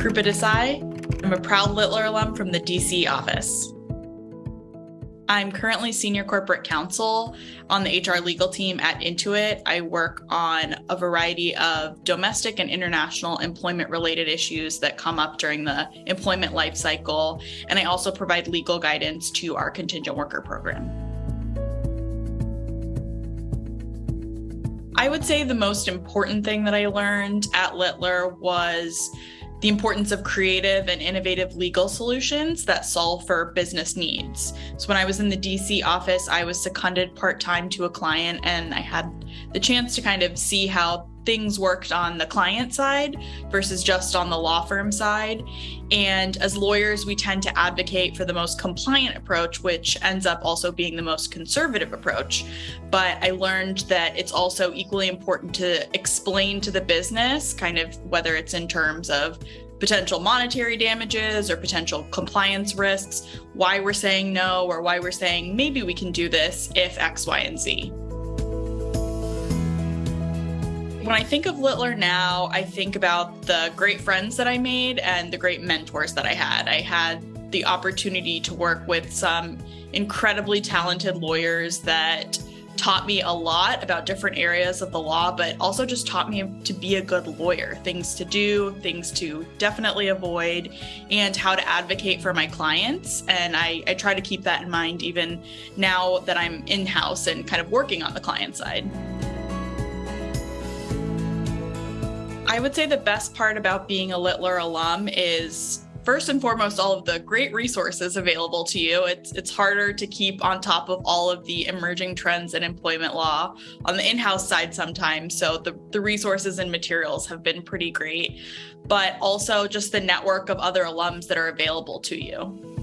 Krupa Desai. I'm a proud Littler alum from the DC office. I'm currently senior corporate counsel on the HR legal team at Intuit. I work on a variety of domestic and international employment related issues that come up during the employment life cycle. And I also provide legal guidance to our contingent worker program. I would say the most important thing that I learned at Littler was the importance of creative and innovative legal solutions that solve for business needs. So when I was in the DC office, I was seconded part-time to a client and I had the chance to kind of see how things worked on the client side versus just on the law firm side. And as lawyers, we tend to advocate for the most compliant approach, which ends up also being the most conservative approach. But I learned that it's also equally important to explain to the business, kind of whether it's in terms of potential monetary damages or potential compliance risks, why we're saying no or why we're saying maybe we can do this if X, Y, and Z. When I think of Littler now, I think about the great friends that I made and the great mentors that I had. I had the opportunity to work with some incredibly talented lawyers that taught me a lot about different areas of the law, but also just taught me to be a good lawyer, things to do, things to definitely avoid, and how to advocate for my clients. And I, I try to keep that in mind even now that I'm in house and kind of working on the client side. I would say the best part about being a Littler alum is first and foremost all of the great resources available to you. It's it's harder to keep on top of all of the emerging trends in employment law on the in-house side sometimes. So the, the resources and materials have been pretty great, but also just the network of other alums that are available to you.